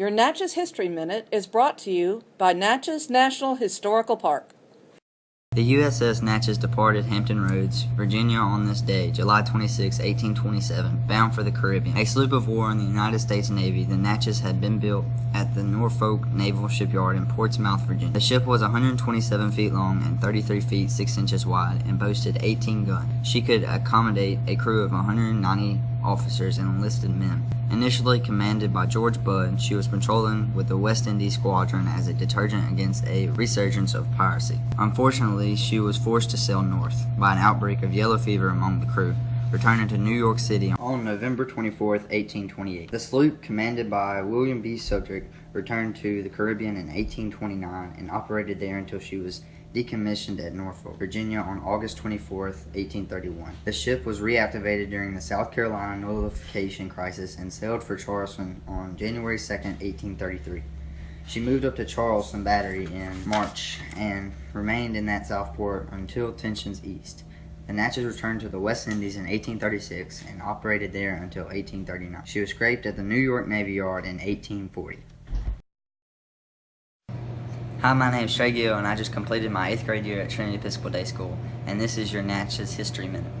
Your Natchez History Minute is brought to you by Natchez National Historical Park. The USS Natchez departed Hampton Roads, Virginia on this day, July 26, 1827, bound for the Caribbean. A sloop of war in the United States Navy, the Natchez had been built at the Norfolk Naval Shipyard in Portsmouth, Virginia. The ship was 127 feet long and 33 feet 6 inches wide and boasted 18 guns. She could accommodate a crew of 190 officers and enlisted men. Initially commanded by George Budd, she was patrolling with the West Indies Squadron as a deterrent against a resurgence of piracy. Unfortunately, she was forced to sail north by an outbreak of yellow fever among the crew, returning to New York City on November 24, 1828. The sloop, commanded by William B. Shubrick, returned to the Caribbean in 1829 and operated there until she was decommissioned at Norfolk, Virginia on August 24, 1831. The ship was reactivated during the South Carolina nullification crisis and sailed for Charleston on January 2, 1833. She moved up to Charleston Battery in March and remained in that Southport until tensions eased. The Natchez returned to the West Indies in 1836 and operated there until 1839. She was scraped at the New York Navy Yard in 1840. Hi, my name is Trey Gill, and I just completed my 8th grade year at Trinity Episcopal Day School, and this is your Natchez History Minute.